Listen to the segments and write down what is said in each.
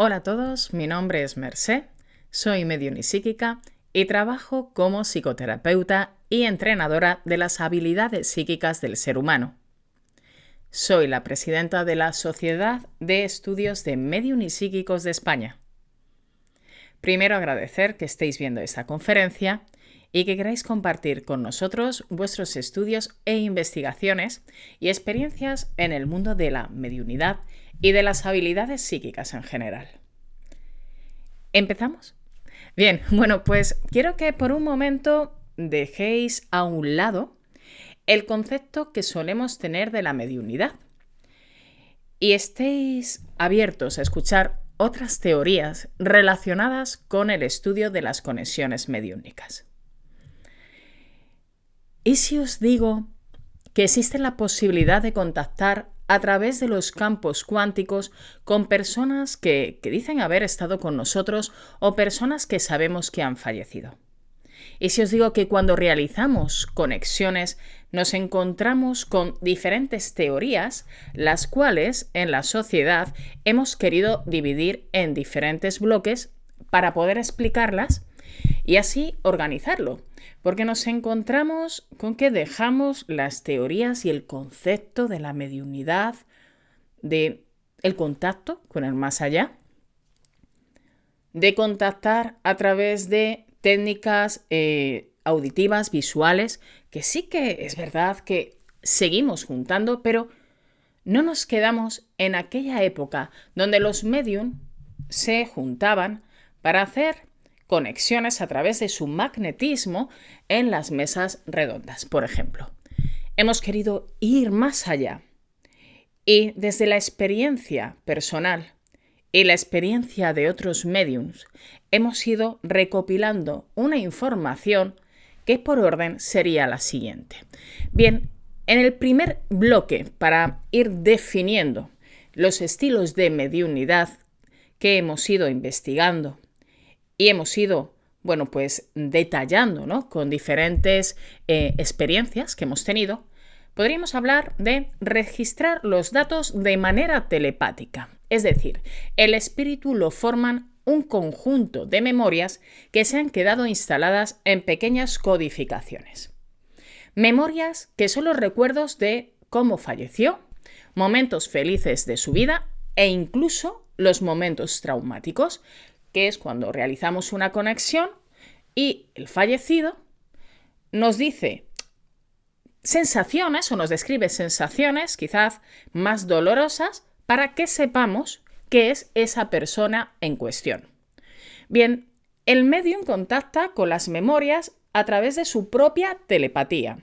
Hola a todos, mi nombre es Mercé, soy medium y psíquica y trabajo como psicoterapeuta y entrenadora de las habilidades psíquicas del ser humano. Soy la presidenta de la Sociedad de Estudios de Medium Psíquicos de España. Primero agradecer que estéis viendo esta conferencia y que queráis compartir con nosotros vuestros estudios e investigaciones y experiencias en el mundo de la mediunidad y de las habilidades psíquicas en general. ¿Empezamos? Bien, bueno, pues quiero que por un momento dejéis a un lado el concepto que solemos tener de la mediunidad y estéis abiertos a escuchar otras teorías relacionadas con el estudio de las conexiones mediúnicas. ¿Y si os digo que existe la posibilidad de contactar a través de los campos cuánticos con personas que, dicen haber estado con nosotros o personas que sabemos que han fallecido. Y si os digo que cuando realizamos conexiones nos encontramos con diferentes teorías, las cuales en la sociedad hemos querido dividir en diferentes bloques para poder explicarlas y así organizarlo, porque nos encontramos con que dejamos las teorías y el concepto de la mediunidad, de el contacto con el más allá, de contactar a través de técnicas eh, auditivas, visuales, que sí que es verdad que seguimos juntando, pero no nos quedamos en aquella época donde los medium se juntaban para hacer conexiones a través de su magnetismo en las mesas redondas, por ejemplo. Hemos querido ir más allá y desde la experiencia personal y la experiencia de otros mediums hemos ido recopilando una información que por orden sería la siguiente. Bien, en el primer bloque, para ir definiendo los estilos de mediunidad que hemos ido investigando y hemos ido, bueno, pues detallando, ¿no? Con diferentes eh, experiencias que hemos tenido, podríamos hablar de registrar los datos de manera telepática. Es decir, el espíritu lo forman un conjunto de memorias que se han quedado instaladas en pequeñas codificaciones. Memorias que son los recuerdos de cómo falleció, momentos felices de su vida e incluso los momentos traumáticos, que es cuando realizamos una conexión y el fallecido nos dice sensaciones o nos describe sensaciones quizás más dolorosas para que sepamos qué es esa persona en cuestión. Bien, el medium contacta con las memorias a través de su propia telepatía,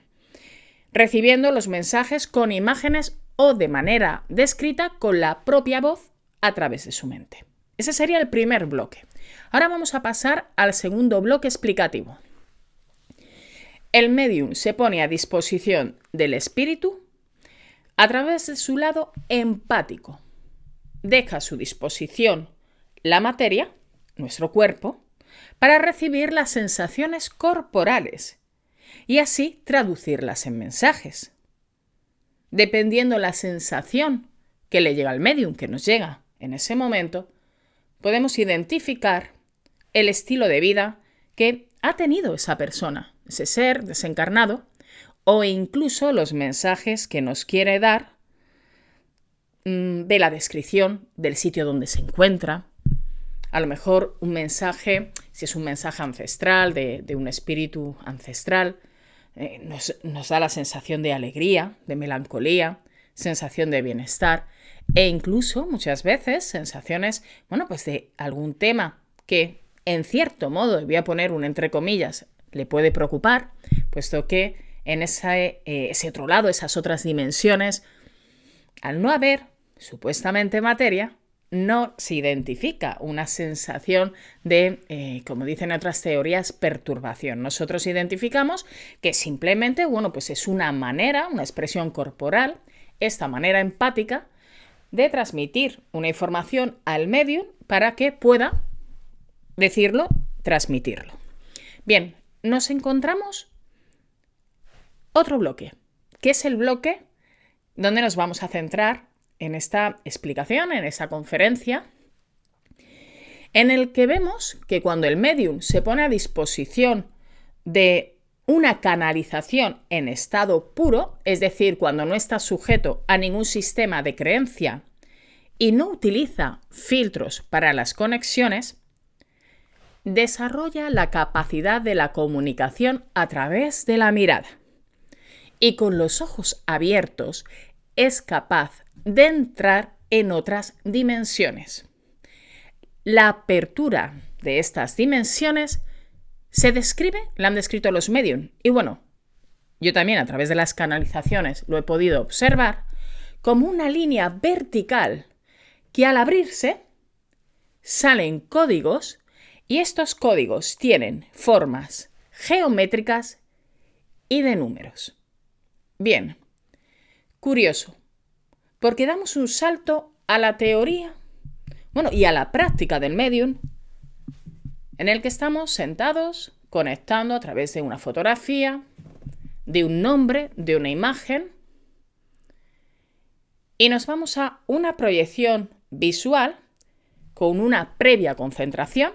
recibiendo los mensajes con imágenes o de manera descrita con la propia voz a través de su mente. Ese sería el primer bloque. Ahora vamos a pasar al segundo bloque explicativo. El medium se pone a disposición del espíritu a través de su lado empático. Deja a su disposición la materia, nuestro cuerpo, para recibir las sensaciones corporales y así traducirlas en mensajes. Dependiendo la sensación que le llega al medium, que nos llega en ese momento, podemos identificar el estilo de vida que ha tenido esa persona, ese ser desencarnado, o incluso los mensajes que nos quiere dar mm, de la descripción del sitio donde se encuentra. A lo mejor un mensaje, si es un mensaje ancestral, de, un espíritu ancestral, eh, nos, nos da la sensación de alegría, de melancolía, sensación de bienestar e incluso muchas veces sensaciones, bueno, pues de algún tema que en cierto modo, voy a poner un entre comillas, le puede preocupar, puesto que en eh, ese otro lado, esas otras dimensiones, al no haber supuestamente materia, no se identifica una sensación de, eh, como dicen otras teorías, perturbación. Nosotros identificamos que simplemente, bueno, pues es una manera, una expresión corporal, esta manera empática de transmitir una información al medio para que pueda decirlo, transmitirlo. Bien, nos encontramos otro bloque, que es el bloque donde nos vamos a centrar en esta explicación, en esta conferencia, en el que vemos que cuando el medium se pone a disposición de una canalización en estado puro, es decir, cuando no está sujeto a ningún sistema de creencia y no utiliza filtros para las conexiones, desarrolla la capacidad de la comunicación a través de la mirada. Y con los ojos abiertos es capaz de entrar en otras dimensiones. La apertura de estas dimensiones se describe, la han descrito los medium, y bueno, yo también a través de las canalizaciones lo he podido observar, como una línea vertical que al abrirse salen códigos y estos códigos tienen formas geométricas y de números. Bien, curioso, porque damos un salto a la teoría, bueno, y a la práctica del medium, en el que estamos sentados conectando a través de una fotografía, de un nombre, de una imagen, y nos vamos a una proyección visual con una previa concentración,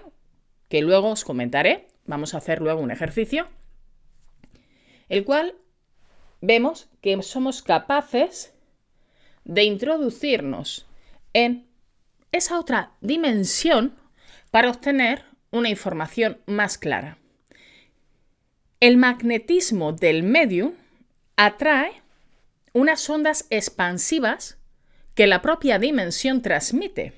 que luego os comentaré, vamos a hacer luego un ejercicio, el cual vemos que somos capaces de introducirnos en esa otra dimensión para obtener una información más clara. El magnetismo del medium atrae unas ondas expansivas que la propia dimensión transmite,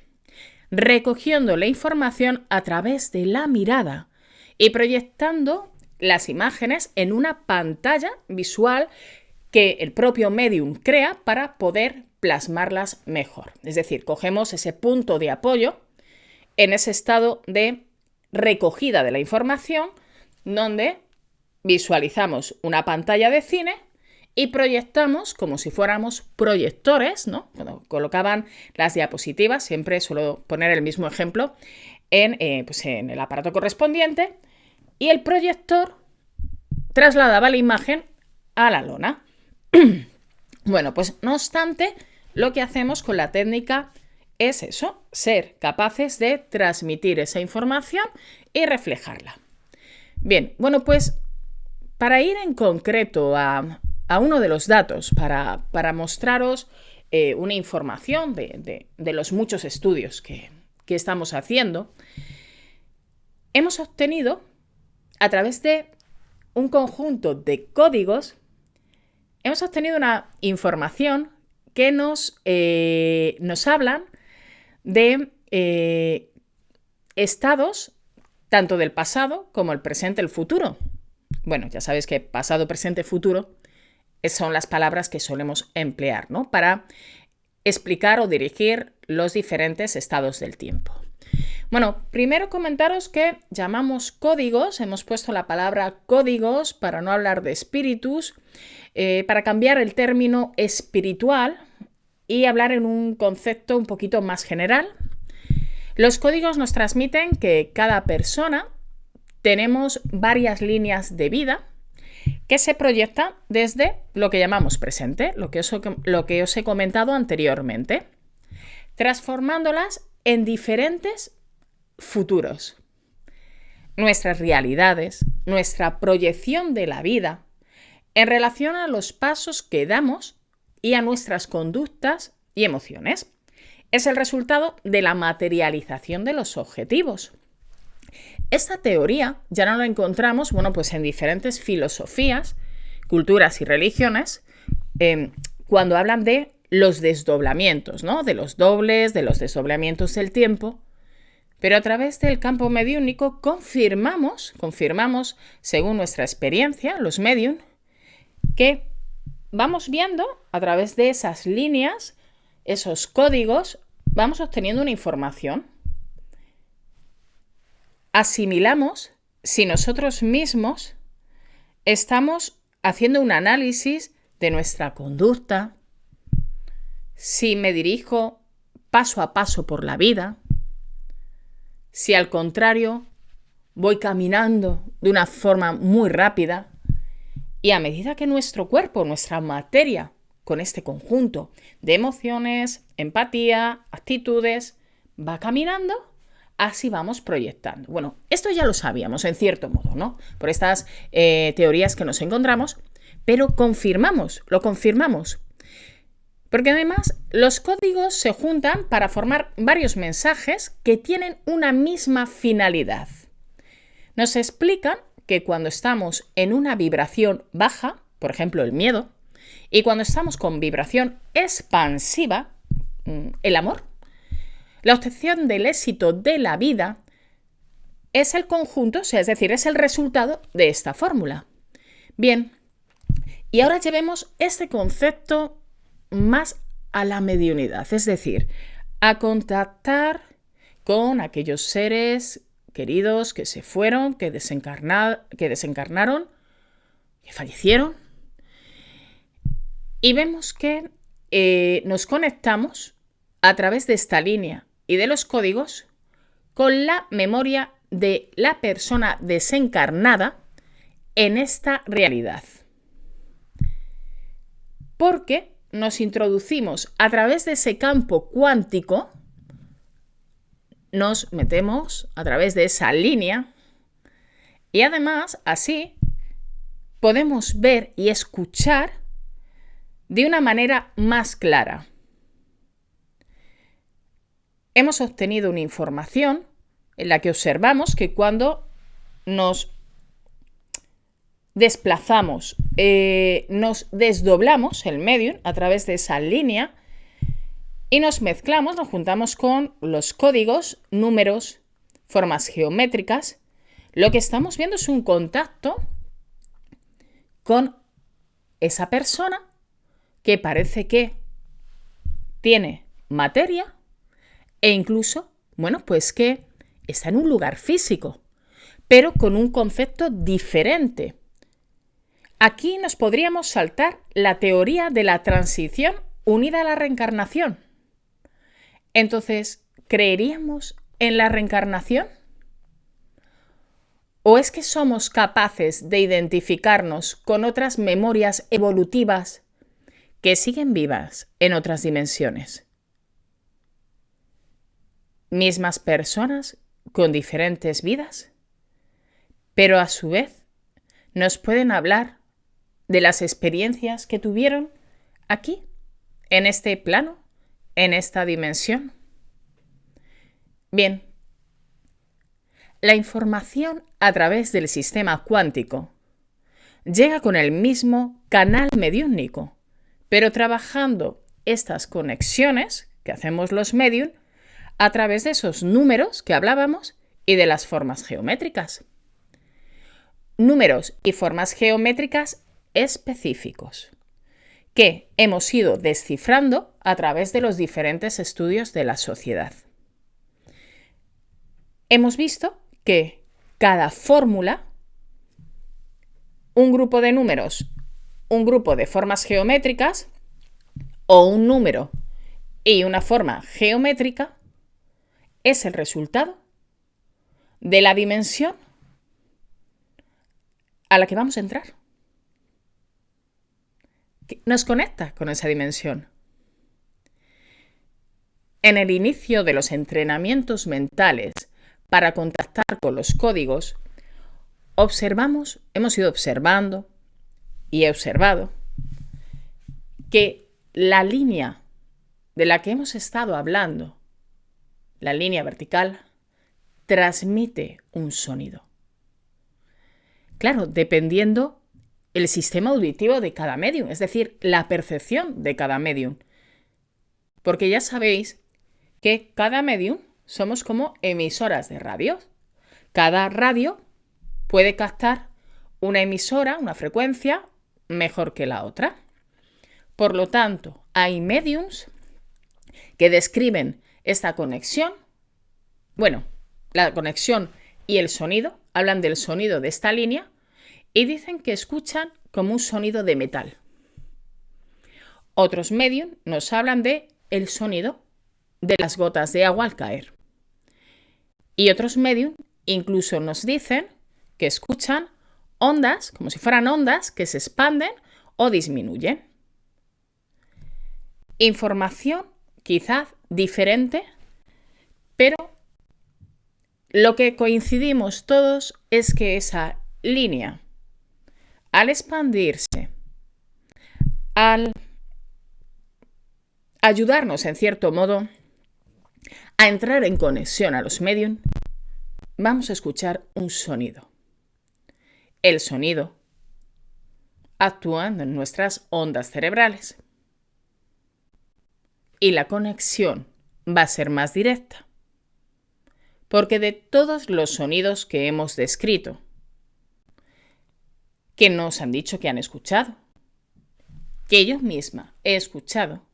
recogiendo la información a través de la mirada y proyectando las imágenes en una pantalla visual que el propio medium crea para poder plasmarlas mejor. Es decir, cogemos ese punto de apoyo en ese estado de recogida de la información donde visualizamos una pantalla de cine y proyectamos como si fuéramos proyectores, ¿no? Cuando colocaban las diapositivas, siempre suelo poner el mismo ejemplo en, eh, pues en el aparato correspondiente y el proyector trasladaba la imagen a la lona. bueno, pues no obstante, lo que hacemos con la técnica es eso, ser capaces de transmitir esa información y reflejarla. Bien, bueno, pues para ir en concreto a, uno de los datos, para, mostraros eh, una información de, los muchos estudios que, que estamos haciendo, hemos obtenido a través de un conjunto de códigos, hemos obtenido una información que nos, eh, nos hablan de eh, estados tanto del pasado como el presente, el futuro. Bueno, ya sabes que pasado, presente, futuro son las palabras que solemos emplear, ¿no? Para explicar o dirigir los diferentes estados del tiempo. Bueno, primero comentaros que llamamos códigos, hemos puesto la palabra códigos para no hablar de espíritus, eh, para cambiar el término espiritual y hablar en un concepto un poquito más general. Los códigos nos transmiten que cada persona tenemos varias líneas de vida que se proyectan desde lo que llamamos presente, lo que lo que os he comentado anteriormente, transformándolas en diferentes futuros. Nuestras realidades, nuestra proyección de la vida, en relación a los pasos que damos y a nuestras conductas y emociones. Es el resultado de la materialización de los objetivos. Esta teoría ya no la encontramos, bueno, pues en diferentes filosofías, culturas y religiones, em, cuando hablan de los desdoblamientos, ¿no? De los dobles, de los desdoblamientos del tiempo. Pero a través del campo mediúnico confirmamos, confirmamos, según nuestra experiencia, los medium, que vamos viendo a través de esas líneas, esos códigos, vamos obteniendo una información. Asimilamos si nosotros mismos estamos haciendo un análisis de nuestra conducta, si me dirijo paso a paso por la vida, si al contrario voy caminando de una forma muy rápida, y a medida que nuestro cuerpo, nuestra materia, con este conjunto de emociones, empatía, actitudes, va caminando, así vamos proyectando. Bueno, esto ya lo sabíamos en cierto modo, ¿no? Por estas eh, teorías que nos encontramos, pero confirmamos, lo confirmamos. Porque además los códigos se juntan para formar varios mensajes que tienen una misma finalidad. Nos explican que cuando estamos en una vibración baja, por ejemplo el miedo, y cuando estamos con vibración expansiva, mm, el amor, la obtención del éxito de la vida es el conjunto, o sea, es decir, es el resultado de esta fórmula. Bien, y ahora llevemos este concepto más a la mediunidad, es decir, a contactar con aquellos seres queridos que se fueron, que, que desencarnaron, que fallecieron. Y vemos que eh, nos conectamos a través de esta línea y de los códigos con la memoria de la persona desencarnada en esta realidad. Porque nos introducimos a través de ese campo cuántico, nos metemos a través de esa línea y además así podemos ver y escuchar de una manera más clara. Hemos obtenido una información en la que observamos que cuando nos desplazamos, eh, nos desdoblamos el medium a través de esa línea y nos mezclamos, nos juntamos con los códigos, números, formas geométricas. Lo que estamos viendo es un contacto con esa persona que parece que tiene materia e incluso, bueno, pues que está en un lugar físico, pero con un concepto diferente. Aquí nos podríamos saltar la teoría de la transición unida a la reencarnación. Entonces, ¿creeríamos en la reencarnación? ¿O es que somos capaces de identificarnos con otras memorias evolutivas que siguen vivas en otras dimensiones? Mismas personas con diferentes vidas, pero a su vez nos pueden hablar de las experiencias que tuvieron aquí, en este plano, en esta dimensión. Bien, la información a través del sistema cuántico llega con el mismo canal mediúnico, pero trabajando estas conexiones que hacemos los medium a través de esos números que hablábamos y de las formas geométricas. Números y formas geométricas específicos que hemos ido descifrando a través de los diferentes estudios de la sociedad. Hemos visto que cada fórmula, un grupo de números, un grupo de formas geométricas o un número y una forma geométrica es el resultado de la dimensión a la que vamos a entrar nos conecta con esa dimensión. En el inicio de los entrenamientos mentales para contactar con los códigos, observamos, hemos ido observando y he observado que la línea de la que hemos estado hablando, la línea vertical, transmite un sonido. Claro, dependiendo el sistema auditivo de cada medium, es decir, la percepción de cada medium. Porque ya sabéis que cada medium somos como emisoras de radio. Cada radio puede captar una emisora, una frecuencia, mejor que la otra. Por lo tanto, hay mediums que describen esta conexión. Bueno, la conexión y el sonido, hablan del sonido de esta línea y dicen que escuchan como un sonido de metal. Otros medios nos hablan de el sonido de las gotas de agua al caer. Y otros medios incluso nos dicen que escuchan ondas, como si fueran ondas que se expanden o disminuyen. Información quizás diferente, pero lo que coincidimos todos es que esa línea, al expandirse, al ayudarnos en cierto modo a entrar en conexión a los medios, vamos a escuchar un sonido. El sonido actuando en nuestras ondas cerebrales. Y la conexión va a ser más directa. Porque de todos los sonidos que hemos descrito, que nos han dicho que han escuchado, que yo misma he escuchado,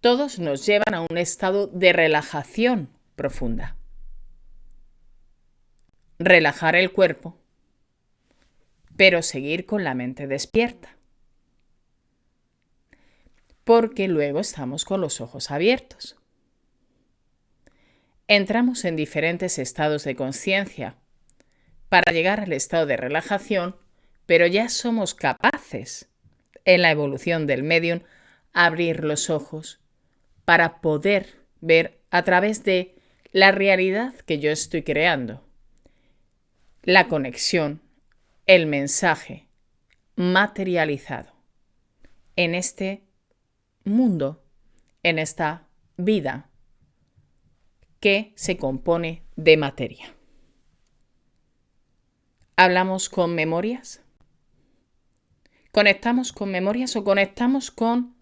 todos nos llevan a un estado de relajación profunda. Relajar el cuerpo, pero seguir con la mente despierta. Porque luego estamos con los ojos abiertos. Entramos en diferentes estados de conciencia para llegar al estado de relajación, pero ya somos capaces, en la evolución del medium, abrir los ojos para poder ver a través de la realidad que yo estoy creando, la conexión el mensaje materializado en este mundo, en esta vida que se compone de materia. ¿Hablamos con memorias? ¿Conectamos con memorias o conectamos con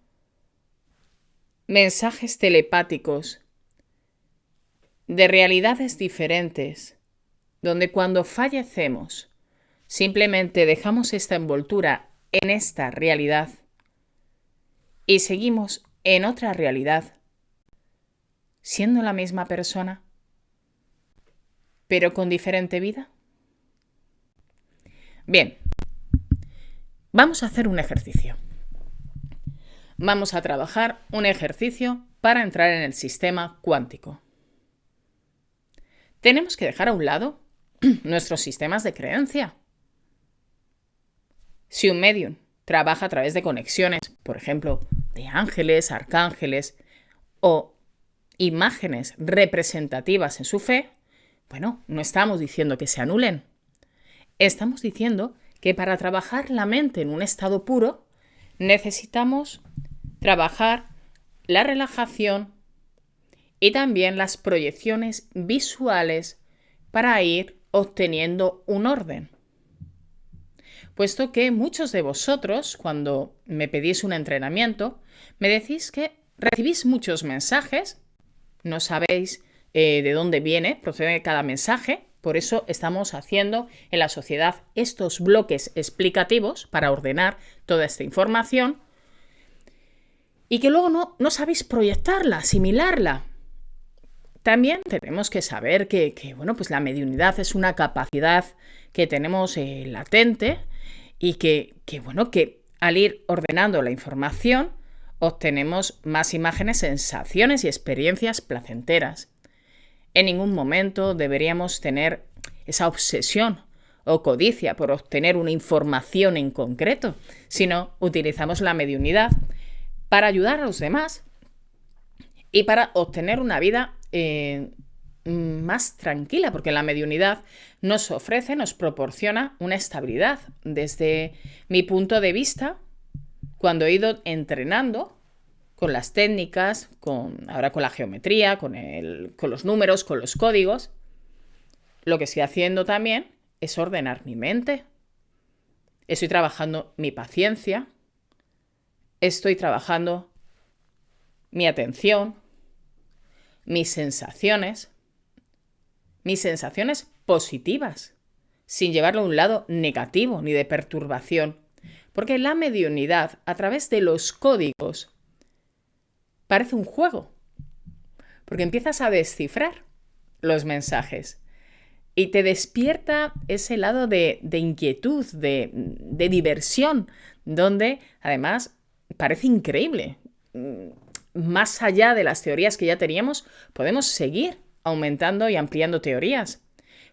mensajes telepáticos de realidades diferentes, donde cuando fallecemos Simplemente dejamos esta envoltura en esta realidad y seguimos en otra realidad, siendo la misma persona, pero con diferente vida. Bien, vamos a hacer un ejercicio. Vamos a trabajar un ejercicio para entrar en el sistema cuántico. Tenemos que dejar a un lado nuestros sistemas de creencia si un medium trabaja a través de conexiones, por ejemplo, de ángeles, arcángeles o imágenes representativas en su fe, bueno, no estamos diciendo que se anulen. Estamos diciendo que para trabajar la mente en un estado puro necesitamos trabajar la relajación y también las proyecciones visuales para ir obteniendo un orden. Puesto que muchos de vosotros, cuando me pedís un entrenamiento, me decís que recibís muchos mensajes, no sabéis eh, de dónde viene, procede cada mensaje, por eso estamos haciendo en la sociedad estos bloques explicativos para ordenar toda esta información y que luego no, no sabéis proyectarla, asimilarla. También tenemos que saber que, bueno, pues la mediunidad es una capacidad que tenemos eh, latente y que, bueno, que al ir ordenando la información obtenemos más imágenes, sensaciones y experiencias placenteras. En ningún momento deberíamos tener esa obsesión o codicia por obtener una información en concreto, sino utilizamos la mediunidad para ayudar a los demás y para obtener una vida eh, más tranquila, porque la mediunidad nos ofrece, nos proporciona una estabilidad. Desde mi punto de vista, cuando he ido entrenando con las técnicas, con, ahora con la geometría, con, el, con los números, con los códigos, lo que estoy haciendo también es ordenar mi mente. Estoy trabajando mi paciencia, estoy trabajando mi atención, mis sensaciones, mis sensaciones positivas, sin llevarlo a un lado negativo ni de perturbación. Porque la mediunidad, a través de los códigos, parece un juego. Porque empiezas a descifrar los mensajes y te despierta ese lado de, inquietud, de, de diversión, donde además parece increíble. Más allá de las teorías que ya teníamos, podemos seguir aumentando y ampliando teorías.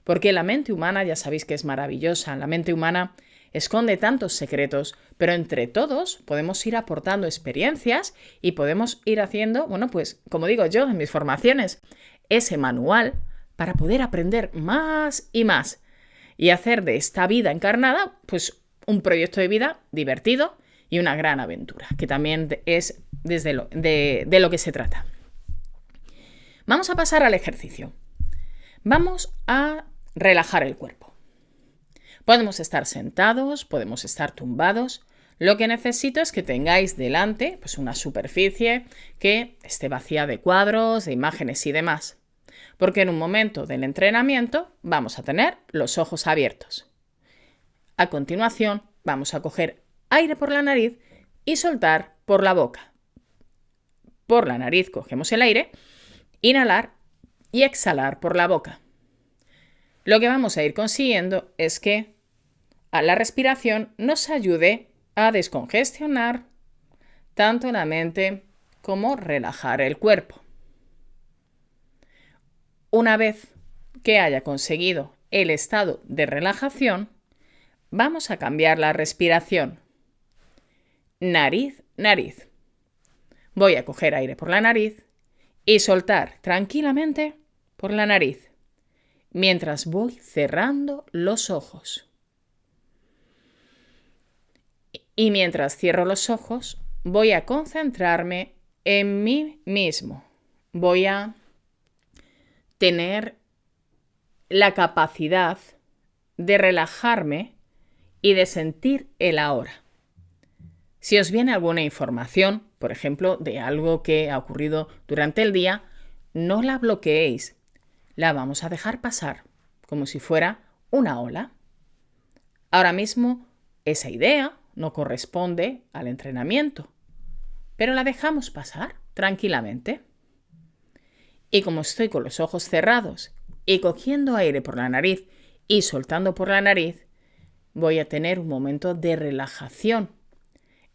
Porque la mente humana ya sabéis que es maravillosa, la mente humana esconde tantos secretos, pero entre todos podemos ir aportando experiencias y podemos ir haciendo, bueno, pues como digo yo en mis formaciones, ese manual para poder aprender más y más y hacer de esta vida encarnada pues un proyecto de vida divertido y una gran aventura, que también es desde lo, de, de lo que se trata. Vamos a pasar al ejercicio. Vamos a relajar el cuerpo. Podemos estar sentados, podemos estar tumbados. Lo que necesito es que tengáis delante pues, una superficie que esté vacía de cuadros, de imágenes y demás. Porque en un momento del entrenamiento vamos a tener los ojos abiertos. A continuación vamos a coger aire por la nariz y soltar por la boca. Por la nariz cogemos el aire, inhalar y exhalar por la boca. Lo que vamos a ir consiguiendo es que a la respiración nos ayude a descongestionar tanto la mente como relajar el cuerpo. Una vez que haya conseguido el estado de relajación, vamos a cambiar la respiración. Nariz, nariz. Voy a coger aire por la nariz y soltar tranquilamente por la nariz, mientras voy cerrando los ojos. Y mientras cierro los ojos, voy a concentrarme en mí mismo. Voy a tener la capacidad de relajarme y de sentir el ahora. Si os viene alguna información, por ejemplo, de algo que ha ocurrido durante el día, no la bloqueéis. La vamos a dejar pasar, como si fuera una ola. Ahora mismo, esa idea no corresponde al entrenamiento, pero la dejamos pasar tranquilamente. Y como estoy con los ojos cerrados y cogiendo aire por la nariz y soltando por la nariz, voy a tener un momento de relajación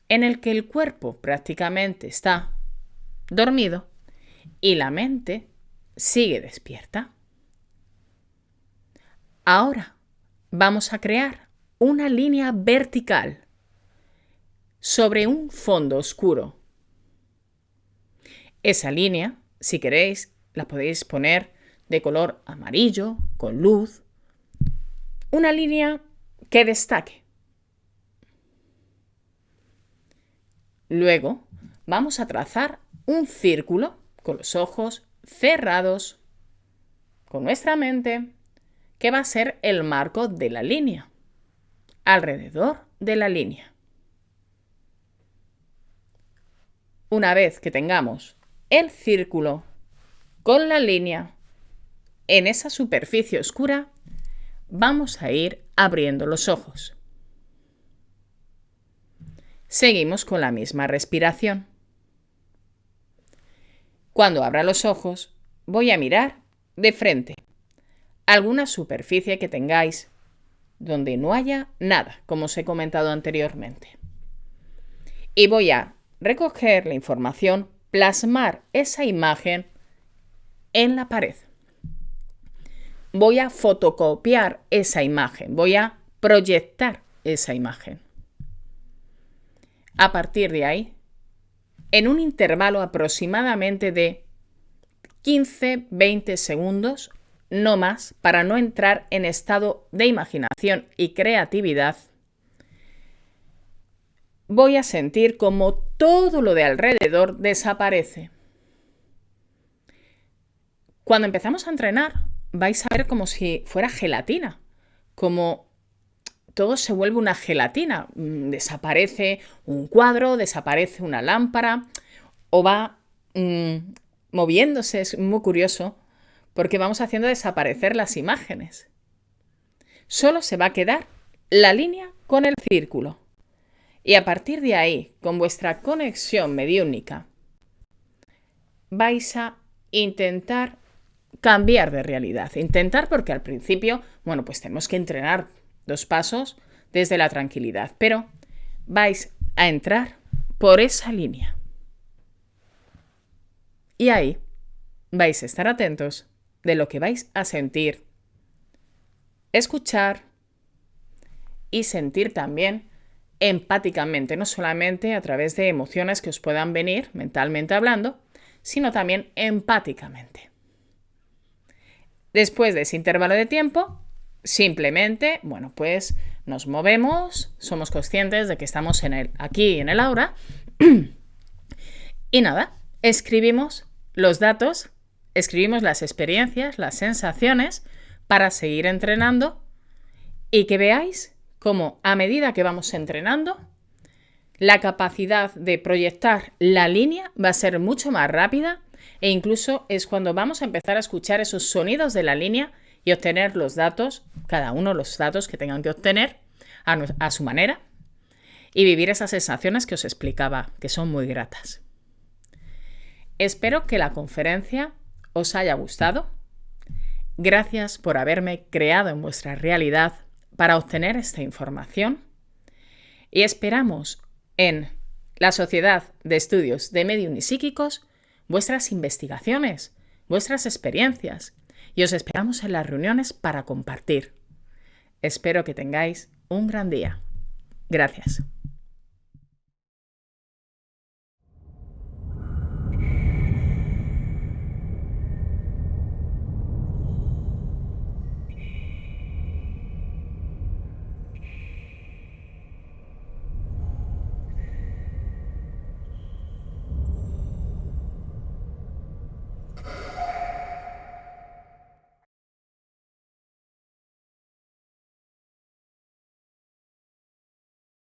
en el que el cuerpo prácticamente está dormido y la mente sigue despierta. Ahora vamos a crear una línea vertical sobre un fondo oscuro. Esa línea, si queréis, la podéis poner de color amarillo, con luz. Una línea que destaque. Luego vamos a trazar un círculo con los ojos cerrados, con nuestra mente, que va a ser el marco de la línea, alrededor de la línea. Una vez que tengamos el círculo con la línea en esa superficie oscura, vamos a ir abriendo los ojos. Seguimos con la misma respiración. Cuando abra los ojos, voy a mirar de frente alguna superficie que tengáis donde no haya nada, como os he comentado anteriormente. Y voy a recoger la información, plasmar esa imagen en la pared. Voy a fotocopiar esa imagen, voy a proyectar esa imagen. A partir de ahí, en un intervalo aproximadamente de 15-20 segundos, no más, para no entrar en estado de imaginación y creatividad, voy a sentir como todo lo de alrededor desaparece. Cuando empezamos a entrenar, vais a ver como si fuera gelatina, como todo se vuelve una gelatina. Mm, desaparece un cuadro, desaparece una lámpara o va mm, moviéndose. Es muy curioso porque vamos haciendo desaparecer las imágenes. Solo se va a quedar la línea con el círculo. Y a partir de ahí, con vuestra conexión mediúnica, vais a intentar cambiar de realidad. Intentar porque al principio, bueno, pues tenemos que entrenar dos pasos desde la tranquilidad, pero vais a entrar por esa línea. Y ahí vais a estar atentos de lo que vais a sentir, escuchar y sentir también empáticamente, no solamente a través de emociones que os puedan venir mentalmente hablando, sino también empáticamente. Después de ese intervalo de tiempo, simplemente, bueno, pues nos movemos, somos conscientes de que estamos en el, aquí en el aura y nada, escribimos los datos, escribimos las experiencias, las sensaciones para seguir entrenando y que veáis cómo a medida que vamos entrenando, la capacidad de proyectar la línea va a ser mucho más rápida e incluso es cuando vamos a empezar a escuchar esos sonidos de la línea y obtener los datos, cada uno los datos que tengan que obtener a, a su manera y vivir esas sensaciones que os explicaba, que son muy gratas. Espero que la conferencia os haya gustado. Gracias por haberme creado en vuestra realidad para obtener esta información y esperamos en la Sociedad de Estudios de Medium y Psíquicos vuestras investigaciones, vuestras experiencias y os esperamos en las reuniones para compartir. Espero que tengáis un gran día. Gracias.